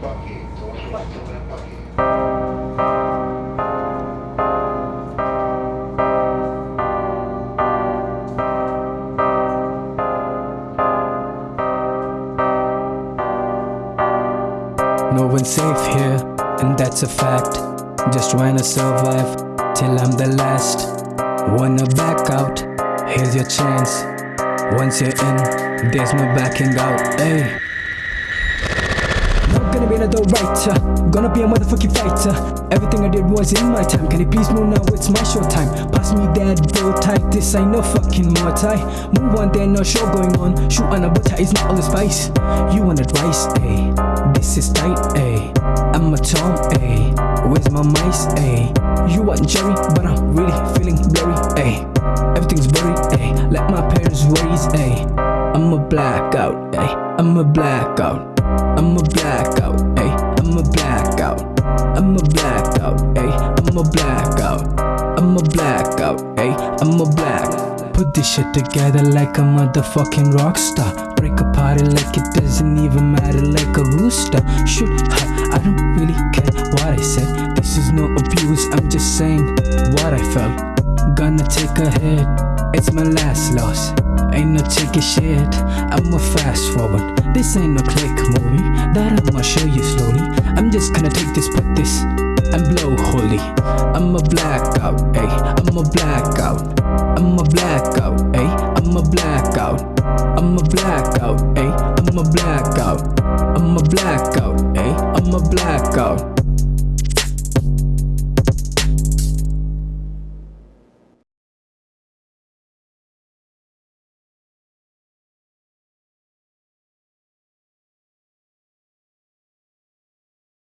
No one's safe here, and that's a fact. Just wanna survive till I'm the last. Wanna back out? Here's your chance. Once you're in, there's no backing out. Hey. Another writer, gonna be a motherfucking fighter. Everything I did was in my time. Can you please move now? It's my show time. Pass me that bow tie. This ain't no fucking more tie. Move on, there no show going on. Shoot on a butter is not all the spice. You want advice, eh? This is tight, eh? I'm a Tom, eh? Where's my mice, eh? You want Jerry, but I'm really feeling blurry, eh? Everything's blurry, eh? Let my parents worries, eh? I'm a blackout, eh? I'm a blackout. I'm a blackout, eh? I'm a blackout. I'm a blackout, eh? I'm a blackout. I'm a blackout, eh? I'm a black. Put this shit together like a motherfucking rock star. Break a party like it doesn't even matter, like a rooster. Shoot, ha, I don't really care what I said. This is no abuse, I'm just saying what I felt. Gonna take a hit, it's my last loss. Ain't no taking shit, I'ma fast forward. This ain't no click movie that I'ma show you slowly. I'm just gonna take this, put this, and blow holy. I'm a blackout, ayy. I'm a blackout. I'm a blackout, ayy. I'm a blackout. I'm a blackout, ayy. I'm a blackout. I'm a blackout, ayy. I'm a blackout.